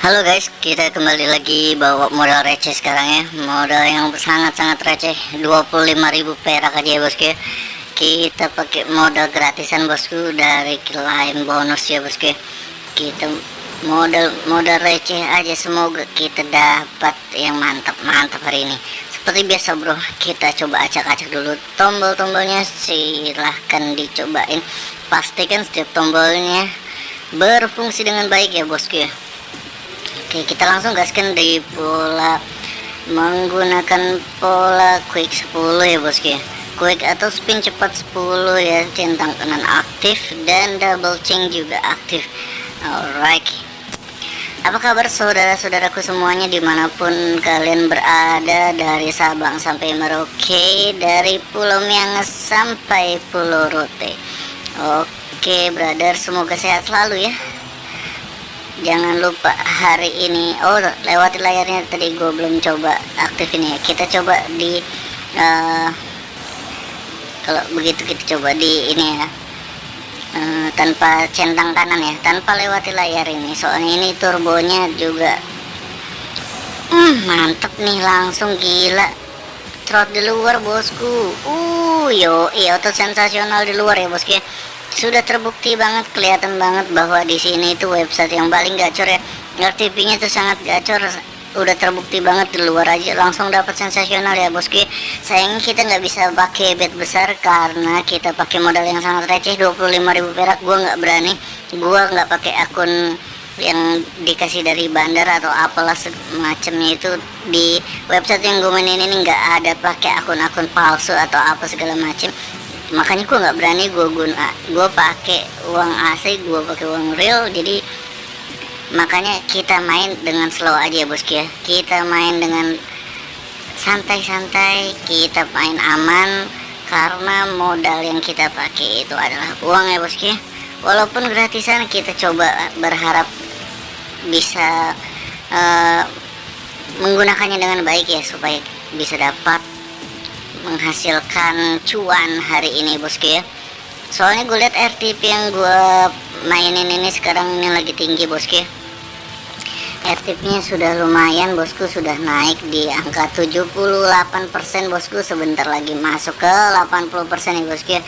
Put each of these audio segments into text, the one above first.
Halo guys, kita kembali lagi bawa modal receh sekarang ya. Modal yang sangat-sangat receh. 25.000 perak aja ya bosku. Kita pakai modal gratisan bosku dari klaim bonus ya bosku. Kita modal modal receh aja semoga kita dapat yang mantap-mantap hari ini. Seperti biasa bro, kita coba acak-acak dulu tombol-tombolnya. Silahkan dicobain. Pastikan setiap tombolnya berfungsi dengan baik ya bosku ya Oke kita langsung gaskan di pola menggunakan pola quick 10 ya bosku ya quick atau spin cepat 10 ya centang kanan aktif dan double chain juga aktif. Alright. Apa kabar saudara-saudaraku semuanya di mana pun kalian berada dari Sabang sampai Merauke dari Pulau Miangas sampai Pulau Rote? Oke brother semoga sehat selalu ya jangan lupa hari ini oh lewati layarnya tadi gue belum coba aktif ini ya. Kita coba di uh, kalau begitu kita coba di ini ya. Uh, tanpa centang kanan ya tanpa lewati layar ini. Soalnya ini turbonya juga hmm, mantep nih langsung gila. Trot di luar bosku. Uh yo iya sensasional di luar ya bosku ya sudah terbukti banget kelihatan banget bahwa di sini itu website yang paling gacor ya. RTP-nya itu sangat gacor udah terbukti banget di luar aja. Langsung dapat sensasional ya bosku sayangnya kita nggak bisa pakai bet besar karena kita pakai modal yang sangat receh 25.000 perak. Gua nggak berani. Gua nggak pakai akun yang dikasih dari bandar atau apalah semacamnya itu. Di website yang gue mainin ini nggak ada pakai akun-akun palsu atau apa segala macam makanya gue nggak berani gue guna gue pakai uang asli gue pakai uang real jadi makanya kita main dengan slow aja bosku ya. Kita main dengan santai-santai kita main aman karena modal yang kita pakai itu adalah uang ya bosku ya. Walaupun gratisan kita coba berharap bisa uh, menggunakannya dengan baik ya supaya bisa dapat menghasilkan cuan hari ini bosku ya. Soalnya gue lihat RTP yang gue mainin ini sekarang ini lagi tinggi bosku ya RTP nya sudah lumayan bosku sudah naik di angka 78% bosku. Sebentar lagi masuk ke 80% ya bosku ya.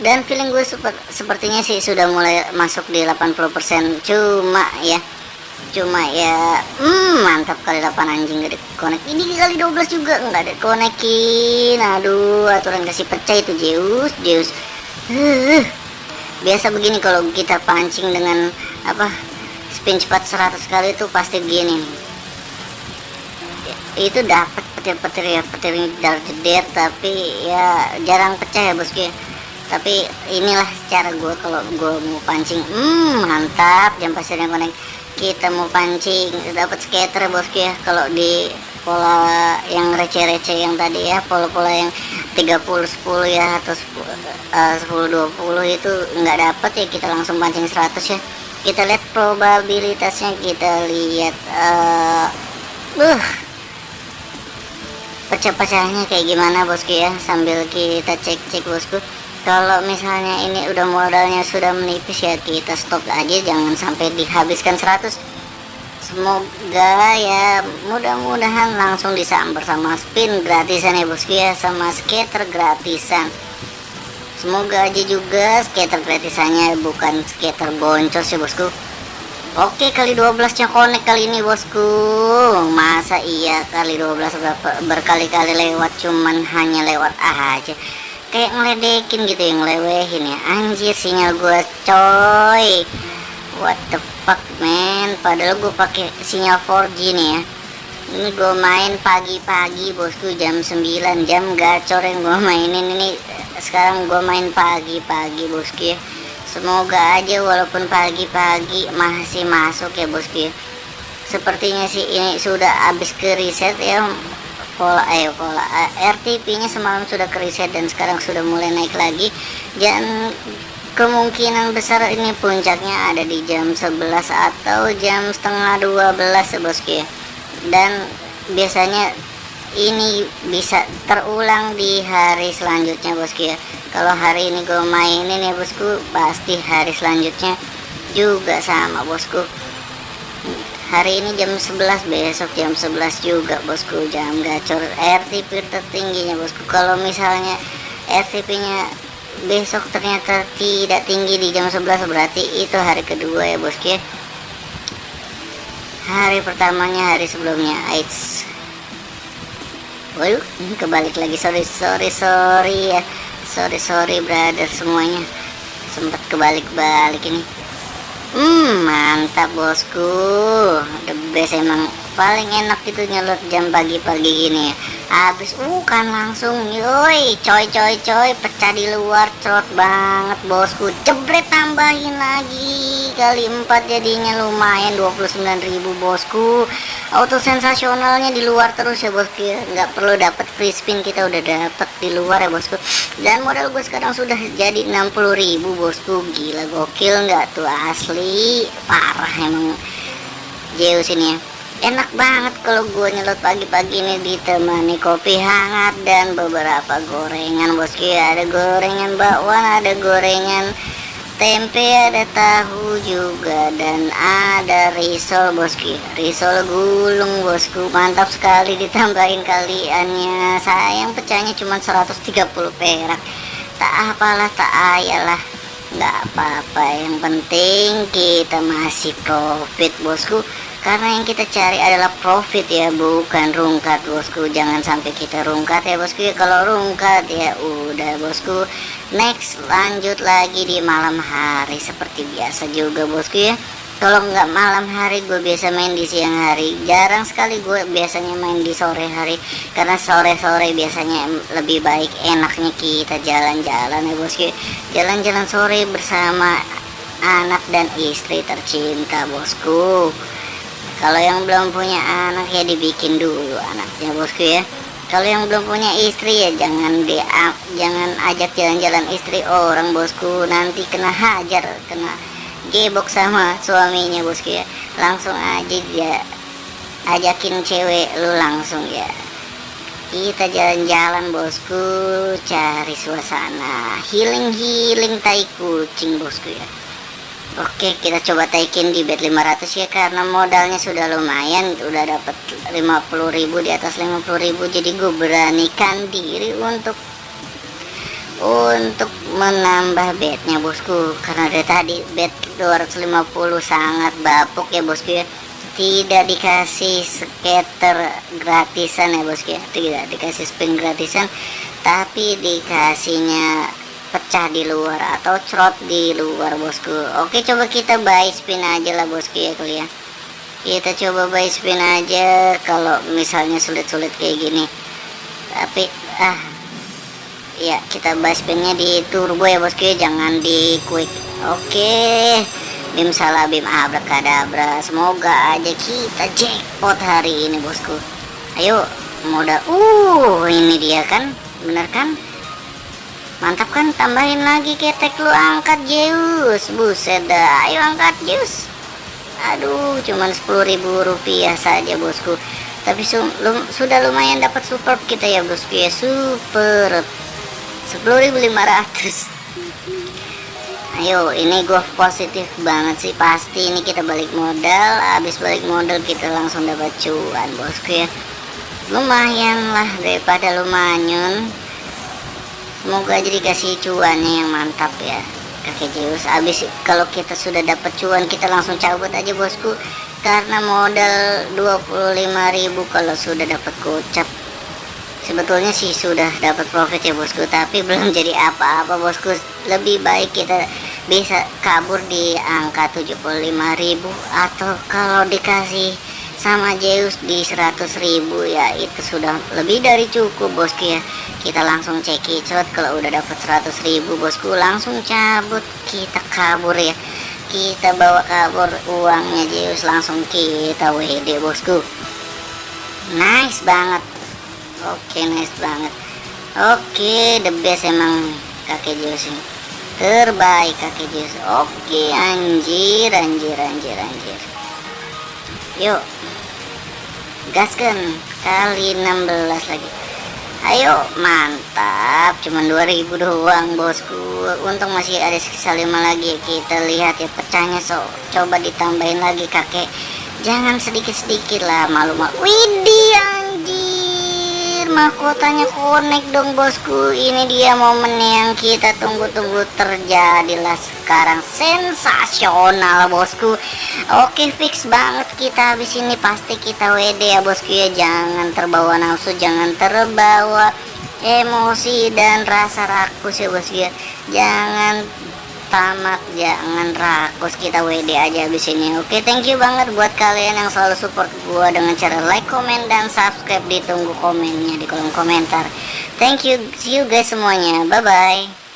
Dan feeling gue sepertinya sih sudah mulai masuk di 80% cuma ya cuma ya hmm, mantap kali 8 anjing gak dikonek ini kali 12 juga nggak ada konekin. Aduh aturan kasih pecah itu Zeus Zeus. Uh, biasa begini kalau kita pancing dengan apa spin cepat 100 kali itu pasti gini itu dapat petir-petir ya petir dar jeder tapi ya jarang pecah ya bosku tapi inilah cara gue kalau gue mau pancing. Hmm mantap jam pasirnya konek kita mau pancing dapat skater bosku ya kalau di pola yang receh-receh yang tadi ya pola-pola yang 30 10 ya atau 10, uh, 10 20 itu nggak dapat ya kita langsung pancing 100 ya. Kita lihat probabilitasnya kita lihat uh, uh pecah-pecahnya kayak gimana bosku ya sambil kita cek-cek bosku kalau misalnya ini udah modalnya sudah menipis ya kita stop aja jangan sampai dihabiskan 100 semoga ya mudah-mudahan langsung disambar sama spin gratisan ya bosku ya sama skater gratisan. Semoga aja juga skater gratisannya bukan skater boncos ya bosku. Oke kali 12 nya connect kali ini bosku. Masa iya kali 12 berkali-kali lewat cuman hanya lewat aja kayak ngeledekin gitu yang lewehin ya. Anjir sinyal gue coy. What the fuck man. Padahal gue pakai sinyal 4G nih ya. Ini gue main pagi-pagi bosku jam 9 jam gacor yang gue mainin ini. Sekarang gue main pagi-pagi bosku ya. Semoga aja walaupun pagi-pagi masih masuk ya bosku ya. Sepertinya sih ini sudah habis ke reset ya pola ayo pola eh, RTP nya semalam sudah kriset dan sekarang sudah mulai naik lagi. Dan kemungkinan besar ini puncaknya ada di jam 11 atau jam setengah 12 bosku ya dan biasanya ini bisa terulang di hari selanjutnya bosku ya. Kalau hari ini gue mainin ya bosku pasti hari selanjutnya juga sama bosku hari ini jam 11 besok jam 11 juga bosku. Jam gacor. RTP tertingginya bosku. Kalau misalnya RTP nya besok ternyata tidak tinggi di jam 11 berarti itu hari kedua ya bosku ya? Hari pertamanya hari sebelumnya. AIDS waduh kebalik lagi. Sorry sorry sorry ya. Sorry sorry brother semuanya. Sempat kebalik-balik ini Hmm mantap bosku. The best emang paling enak itu nyelot jam pagi-pagi gini. ya Habis uh kan langsung yoi coy coy coy pecah di luar cerot banget bosku. Jebret tambahin lagi kali 4 jadinya lumayan 29.000 bosku. Auto sensasionalnya di luar terus ya bosku ya. Nggak perlu dapat free spin kita udah dapat di luar ya bosku. Dan modal gue sekarang sudah jadi 60.000 bosku. Gila gokil nggak tuh asli. Parah emang Zeus ini ya enak banget kalau gue nyelot pagi-pagi ini ditemani kopi hangat dan beberapa gorengan. Bosku ya ada gorengan bakwan ada gorengan tempe ada tahu juga dan ada risol bosku. Risol gulung bosku. Mantap sekali ditambahin kaliannya. Sayang pecahnya cuma 130 perak. Tak apalah tak ayalah. Nggak apa-apa yang penting kita masih profit bosku karena yang kita cari adalah profit ya bukan rungkat bosku. Jangan sampai kita rungkat ya bosku. Ya kalau rungkat ya udah bosku. Next lanjut lagi di malam hari. Seperti biasa juga bosku ya. Kalau nggak malam hari gue biasa main di siang hari. Jarang sekali gue biasanya main di sore hari. Karena sore-sore biasanya lebih baik enaknya kita jalan-jalan ya bosku jalan-jalan sore bersama anak dan istri tercinta bosku kalau yang belum punya anak ya dibikin dulu anaknya bosku ya. Kalau yang belum punya istri ya jangan dia jangan ajak jalan-jalan istri orang bosku. Nanti kena hajar kena gebok sama suaminya bosku ya. Langsung aja dia ajakin cewek lu langsung ya. Kita jalan-jalan bosku cari suasana. Healing-healing tai kucing bosku ya Oke kita coba taikin di bet 500 ya karena modalnya sudah lumayan udah dapat 50.000 di atas 50.000 jadi gue beranikan diri untuk untuk menambah betnya bosku. Karena dari tadi bet 250 sangat bapuk ya bosku ya. Tidak dikasih skater gratisan ya bosku ya. Tidak dikasih spin gratisan tapi dikasihnya pecah di luar atau crot di luar bosku. Oke coba kita buy spin aja lah bosku ya kuliah. Kita coba buy spin aja kalau misalnya sulit-sulit kayak gini. Tapi ah ya kita buy spinnya di turbo ya bosku ya. Jangan di quick. Oke bim salah bim abrakadabra. Semoga aja kita jackpot hari ini bosku. Ayo modal uh ini dia kan. Bener kan mantap kan? Tambahin lagi ketek lu angkat Zeus. Buset dah ayo angkat Zeus. Aduh cuman 10.000 rupiah saja bosku. Tapi su lum sudah lumayan dapat support kita ya bosku ya. Super 10.500 ayo ini gue positif banget sih. Pasti ini kita balik modal. Habis balik modal kita langsung dapat cuan bosku ya. Lumayan lah daripada lumayan semoga aja dikasih cuannya yang mantap ya kakek Zeus. Abis kalau kita sudah dapat cuan kita langsung cabut aja bosku. Karena modal 25.000 kalau sudah dapat gocap. Sebetulnya sih sudah dapat profit ya bosku tapi belum jadi apa-apa bosku. Lebih baik kita bisa kabur di angka 75.000 atau kalau dikasih sama Zeus di 100.000 ya itu sudah lebih dari cukup bosku ya. Kita langsung cekicot kalau udah dapat 100.000 bosku langsung cabut. Kita kabur ya. Kita bawa kabur uangnya Zeus langsung kita WD bosku. Nice banget. Oke nice banget. Oke the best emang kakek Zeus ini. Terbaik kakek Zeus. Oke anjir anjir anjir anjir yuk gaskan kali 16 lagi. Ayo mantap. Cuman 2000 doang bosku. Untung masih ada sisa 5 lagi. Kita lihat ya pecahnya so coba ditambahin lagi kakek. Jangan sedikit-sedikit lah malu-malu. Widih anjir mahkotanya connect dong bosku. Ini dia momen yang kita tunggu-tunggu terjadilah sekarang. Sensasional bosku. Oke fix banget kita habis ini. Pasti kita WD ya bosku ya. Jangan terbawa nafsu jangan terbawa emosi dan rasa rakus ya bosku ya. Jangan tamat jangan rakus. Kita WD aja habis ini. Oke thank you banget buat kalian yang selalu support gua dengan cara like comment dan subscribe. Ditunggu komennya di kolom komentar. Thank you see you guys semuanya. Bye bye